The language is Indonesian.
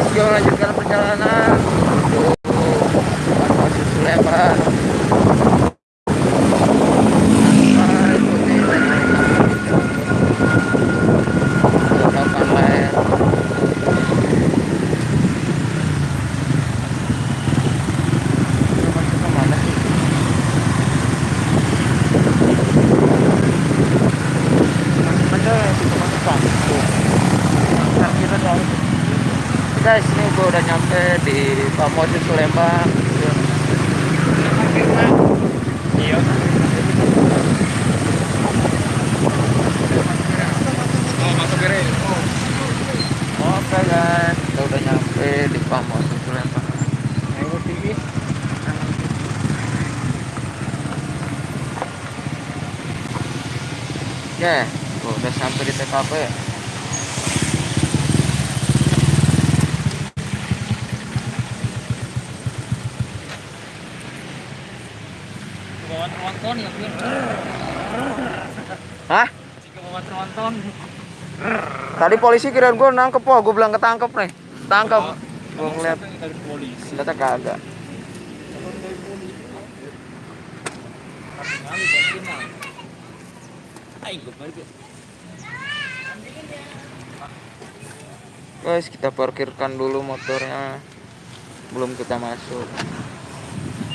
guys, kita lanjutkan perjalanan Susu Lembang. Nah, Guys, ini gue udah nyampe di Pamosi Sulembang. Iya. Oh. Oke guys, kita udah nyampe di Pamosi Sulembang. Ayo TV. Ya, gua udah sampai di TKP. Tronton ya. Hah? Tronton. Tadi polisi kirain gue nangkep, wah gue bilang ketangkep nih. Tangkep. Gue ngeliat, ternyata kagak. Ya. Guys, kita parkirkan dulu motornya. Belum kita masuk.